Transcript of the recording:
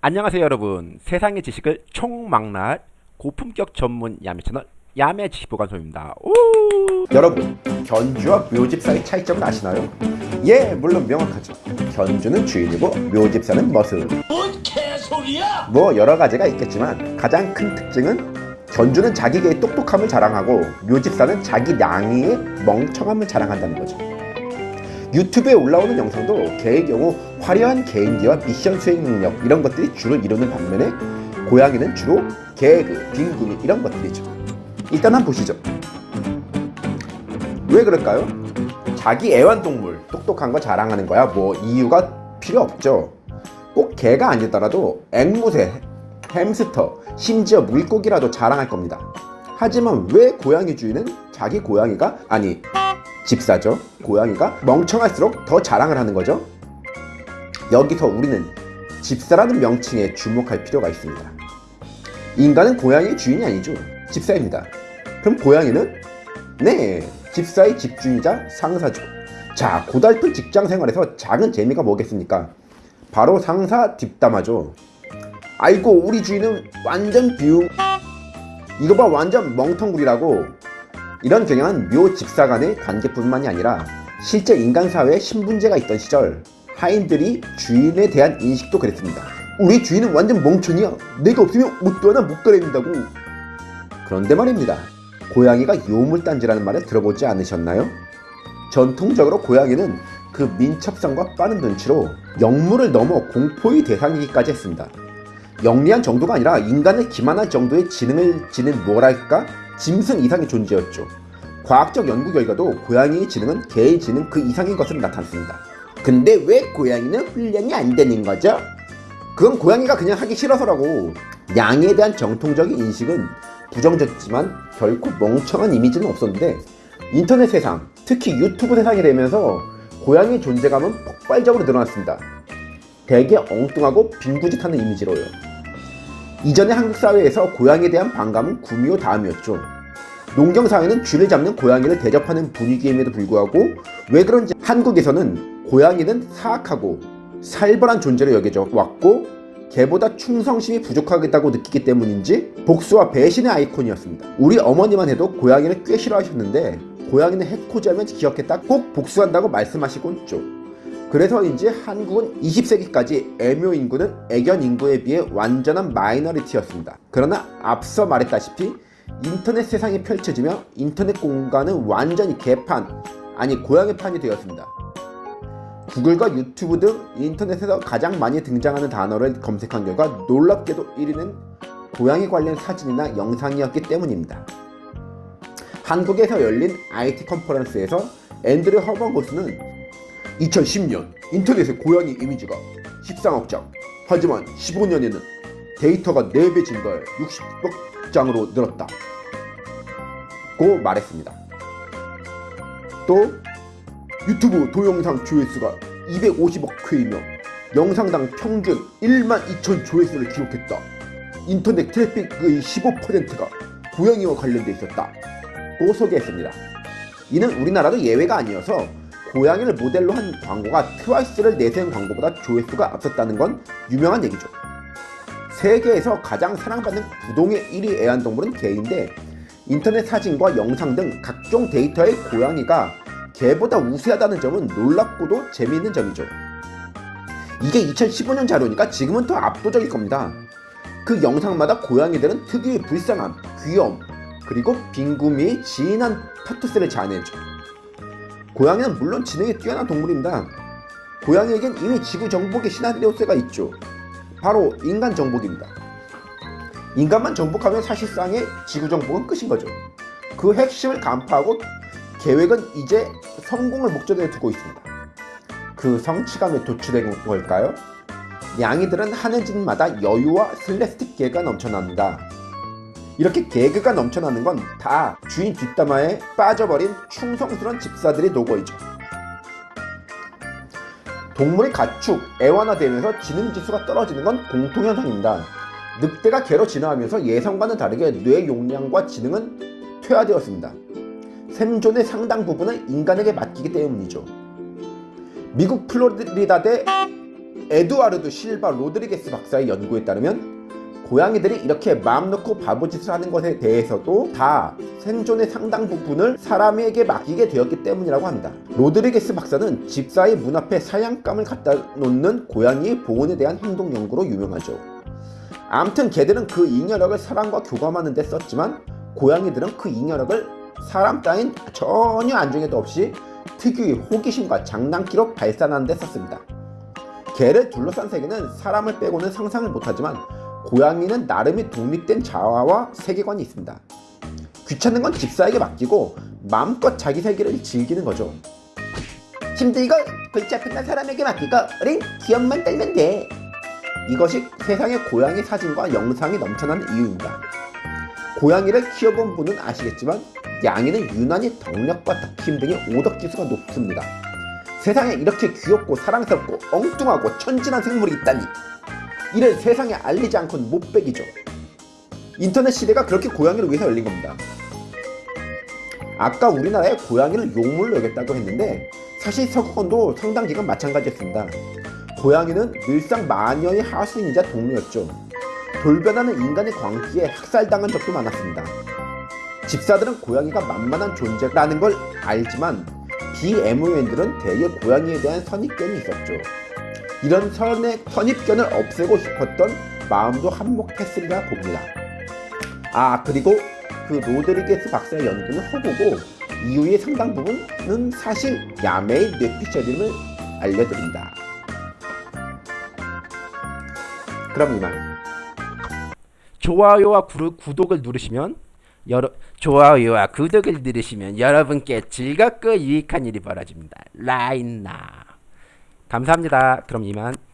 안녕하세요 여러분 세상의 지식을 총망라할 고품격 전문 야매 채널 야매 지식보관소입니다 오! 여러분 견주와 묘집 사이 차이점을 아시나요? 예 물론 명확하죠 견주는 주인이고 묘집사는 머슴 뭔 개소리야! 뭐 여러가지가 있겠지만 가장 큰 특징은 견주는 자기 개의 똑똑함을 자랑하고 묘집사는 자기 냥이의 멍청함을 자랑한다는 거죠 유튜브에 올라오는 영상도 개의 경우 화려한 개인기와 미션 수행 능력 이런 것들이 주로 이루는 반면에 고양이는 주로 개그, 빈구미 이런 것들이죠. 일단 한번 보시죠. 왜 그럴까요? 자기 애완동물 똑똑한 거 자랑하는 거야? 뭐 이유가 필요 없죠. 꼭 개가 아니더라도 앵무새, 햄스터, 심지어 물고기라도 자랑할 겁니다. 하지만 왜 고양이 주인은 자기 고양이가 아니 집사죠? 고양이가 멍청할수록 더 자랑을 하는 거죠? 여기서 우리는 집사라는 명칭에 주목할 필요가 있습니다. 인간은 고양이의 주인이 아니죠. 집사입니다. 그럼 고양이는? 네 집사의 집주인이자 상사죠. 자 고달픈 직장생활에서 작은 재미가 뭐겠습니까? 바로 상사 뒷담화죠. 아이고 우리 주인은 완전 비움 이거 봐 완전 멍텅구리라고 이런 경향은 묘 집사 간의 관계뿐만이 아니라 실제 인간 사회에 신분제가 있던 시절 하인들이 주인에 대한 인식도 그랬습니다. 우리 주인은 완전 멍청이야. 내가 없으면 옷도 하나 못 갈아입는다고. 그런데 말입니다. 고양이가 요물단지라는 말을 들어보지 않으셨나요? 전통적으로 고양이는 그 민첩성과 빠른 눈치로 영물을 넘어 공포의 대상이기까지 했습니다. 영리한 정도가 아니라 인간을 기만할 정도의 지능을 지닌 뭐랄까 짐승 이상의 존재였죠. 과학적 연구 결과도 고양이의 지능은 개의 지능 그 이상인 것으로 나타났습니다. 근데 왜 고양이는 훈련이 안 되는 거죠? 그건 고양이가 그냥 하기 싫어서라고 양에 대한 정통적인 인식은 부정적이지만 결코 멍청한 이미지는 없었는데 인터넷 세상, 특히 유튜브 세상이 되면서 고양이의 존재감은 폭발적으로 늘어났습니다. 되게 엉뚱하고 빈구짓하는 이미지로요. 이전의 한국 사회에서 고양이에 대한 반감은 구미호 다음이었죠. 농경 사회는 쥐를 잡는 고양이를 대접하는 분위기임에도 불구하고 왜 그런지 한국에서는 고양이는 사악하고 살벌한 존재로 여겨져 왔고 개보다 충성심이 부족하겠다고 느끼기 때문인지 복수와 배신의 아이콘이었습니다. 우리 어머니만 해도 고양이를 꽤 싫어하셨는데 고양이는 해코지하면 기억했다 꼭 복수한다고 말씀하시곤 있죠. 그래서인지 한국은 20세기까지 애묘 인구는 애견 인구에 비해 완전한 마이너리티였습니다. 그러나 앞서 말했다시피 인터넷 세상이 펼쳐지며 인터넷 공간은 완전히 개판, 아니 고양이 판이 되었습니다. 구글과 유튜브 등 인터넷에서 가장 많이 등장하는 단어를 검색한 결과 놀랍게도 1위는 고양이 관련 사진이나 영상이었기 때문입니다. 한국에서 열린 IT 컨퍼런스에서 앤드류 허번 고스는 2010년 인터넷의 고양이 이미지가 13억 장. 하지만 15년에는 데이터가 4배 증가해 60억 장으로 늘었다. 고 말했습니다. 또 유튜브 동영상 조회수가 250억 회이며 영상당 평균 1만 2천 조회수를 기록했다. 인터넷 트래픽의 15%가 고양이와 관련돼 있었다. 고 소개했습니다. 이는 우리나라도 예외가 아니어서 고양이를 모델로 한 광고가 트와이스를 내세운 광고보다 조회수가 앞섰다는 건 유명한 얘기죠. 세계에서 가장 사랑받는 부동의 1위 애완동물은 개인데 인터넷 사진과 영상 등 각종 데이터의 고양이가 개보다 우세하다는 점은 놀랍고도 재미있는 점이죠. 이게 2015년 자료니까 지금은 더 압도적일 겁니다. 그 영상마다 고양이들은 특유의 불쌍함, 귀여움, 그리고 빈구미의 진한 파토스를 자아내죠. 고양이는 물론 지능이 뛰어난 동물입니다. 고양이에겐 이미 지구 정복의 시나리오스가 있죠. 바로 인간 정복입니다. 인간만 정복하면 사실상의 지구 정복은 끝인 거죠. 그 핵심을 간파하고 계획은 이제 성공을 목적에 두고 있습니다. 그 성취감에 도출된 걸까요? 양이들은 하는 짓마다 여유와 슬래스틱 개가 넘쳐납니다. 이렇게 개그가 넘쳐나는 건 다 주인 뒷담화에 빠져버린 충성스런 집사들의 노고이죠. 동물의 가축, 애완화되면서 지능지수가 떨어지는 건 공통현상입니다. 늑대가 개로 진화하면서 예상과는 다르게 뇌 용량과 지능은 퇴화되었습니다. 생존의 상당 부분은 인간에게 맡기기 때문이죠. 미국 플로리다대 에두아르드 실바 로드리게스 박사의 연구에 따르면 고양이들이 이렇게 마음 놓고 바보짓을 하는 것에 대해서도 다 생존의 상당 부분을 사람에게 맡기게 되었기 때문이라고 합니다. 로드리게스 박사는 집사의 문 앞에 사냥감을 갖다 놓는 고양이의 보은에 대한 행동 연구로 유명하죠. 암튼 개들은 그 잉여력을 사람과 교감하는 데 썼지만 고양이들은 그 잉여력을 사람 따윈 전혀 안중에도 없이 특유의 호기심과 장난기로 발산하는 데 썼습니다. 개를 둘러싼 세계는 사람을 빼고는 상상을 못하지만 고양이는 나름의 독립된 자아와 세계관이 있습니다. 귀찮은 건 집사에게 맡기고 마음껏 자기 세계를 즐기는 거죠. 힘들고 골치 아픈 건 사람에게 맡기고 우린 귀엽만 떨면 돼. 이것이 세상의 고양이 사진과 영상이 넘쳐나는 이유입니다. 고양이를 키워본 분은 아시겠지만 양이는 유난히 덕력과 덕힘 등의 오덕지수가 높습니다. 세상에 이렇게 귀엽고 사랑스럽고 엉뚱하고 천진한 생물이 있다니 이를 세상에 알리지 않고는 못 빼기죠. 인터넷 시대가 그렇게 고양이를 위해서 열린 겁니다. 아까 우리나라에 고양이를 용물로 여겼다고 했는데 사실 서구권도 상당 기간 마찬가지였습니다. 고양이는 늘상 마녀의 하수인이자 동료였죠. 돌변하는 인간의 광기에 학살당한 적도 많았습니다. 집사들은 고양이가 만만한 존재라는 걸 알지만 비애무인들은 대개 고양이에 대한 선입견이 있었죠. 이런 선의, 선입견을 없애고 싶었던 마음도 한몫했으리라 봅니다. 아 그리고 그 로드리게스 박사의 연구는 허구고 이후의 상당 부분은 사실 야매의 뇌피셜임을 알려드립니다. 그럼 이만. 좋아요와 구, 구독을 누르시면 여러 좋아요와 구독을 누르시면 여러분께 즐겁고 유익한 일이 벌어집니다. 라인나 감사합니다. 그럼 이만.